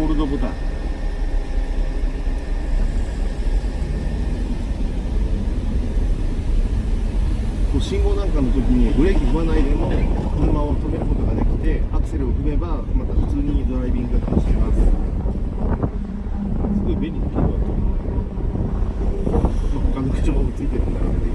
ホールドボタン。信号なんかの時にブレーキ踏まないでも車を止めることができてアクセルを踏めばまた普通にドライビングが楽しめます。すごい便利な機能だと思う、他の車もついてるんだろうけど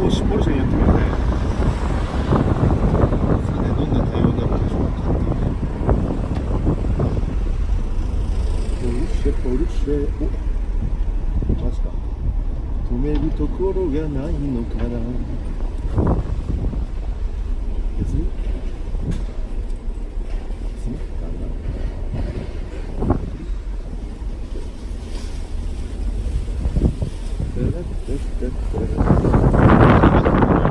おおしポルシェにやってみようねさてどんな対応になるんでしょうかポルシェポルシェおマジか。止めるところがないのかな。別に。別に。なんだ。だらだらだら